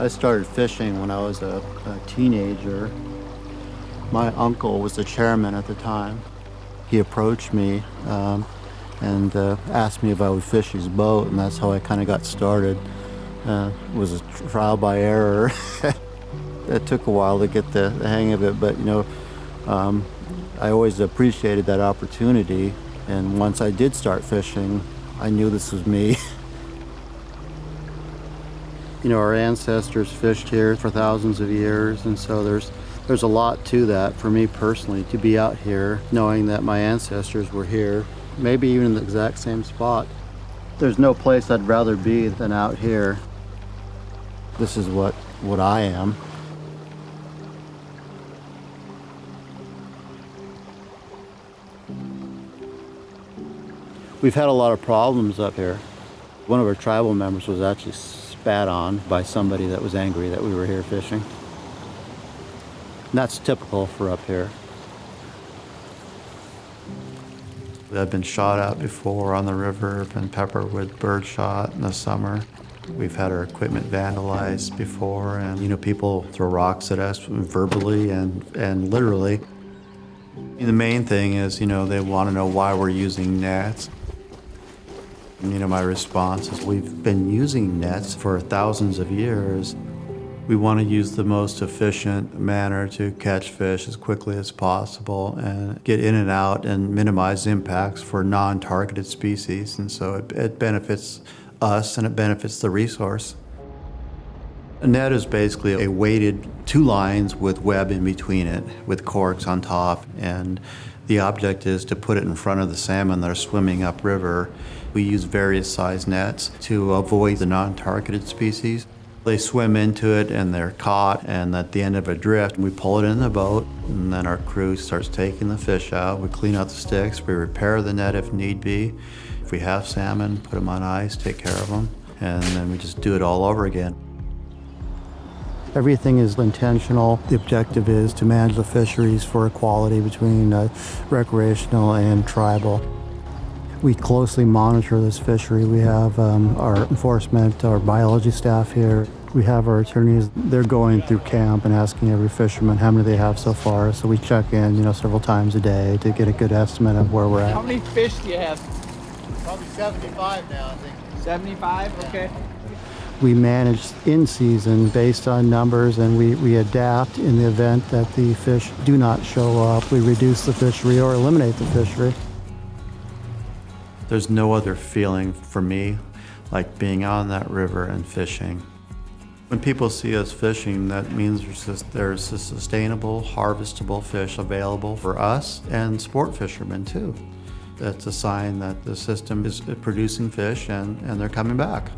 I started fishing when I was a, a teenager. My uncle was the chairman at the time. He approached me um, and uh, asked me if I would fish his boat, and that's how I kind of got started. Uh, it was a trial by error. it took a while to get the, the hang of it, but you know, um, I always appreciated that opportunity. And once I did start fishing, I knew this was me. you know, our ancestors fished here for thousands of years, and so there's there's a lot to that for me personally to be out here knowing that my ancestors were here, maybe even in the exact same spot. There's no place I'd rather be than out here. This is what what I am. We've had a lot of problems up here. One of our tribal members was actually spat on by somebody that was angry that we were here fishing. And that's typical for up here. I've been shot at before on the river, been peppered with birdshot in the summer. We've had our equipment vandalized before and you know people throw rocks at us verbally and, and literally. The main thing is, you know, they want to know why we're using nets. You know, my response is we've been using nets for thousands of years. We want to use the most efficient manner to catch fish as quickly as possible and get in and out and minimize impacts for non-targeted species. And so it, it benefits us and it benefits the resource. A net is basically a weighted two lines with web in between it, with corks on top, and the object is to put it in front of the salmon that are swimming upriver. We use various size nets to avoid the non-targeted species. They swim into it and they're caught, and at the end of a drift, we pull it in the boat, and then our crew starts taking the fish out. We clean out the sticks, we repair the net if need be. If we have salmon, put them on ice, take care of them, and then we just do it all over again. Everything is intentional. The objective is to manage the fisheries for equality between uh, recreational and tribal. We closely monitor this fishery. We have um, our enforcement, our biology staff here. We have our attorneys. They're going through camp and asking every fisherman how many they have so far. So we check in, you know, several times a day to get a good estimate of where we're at. How many fish do you have? Probably 75 now, I think. 75? Okay. We manage in season based on numbers and we, we adapt in the event that the fish do not show up. We reduce the fishery or eliminate the fishery. There's no other feeling for me like being on that river and fishing. When people see us fishing, that means there's, just, there's a sustainable, harvestable fish available for us and sport fishermen too. That's a sign that the system is producing fish and, and they're coming back.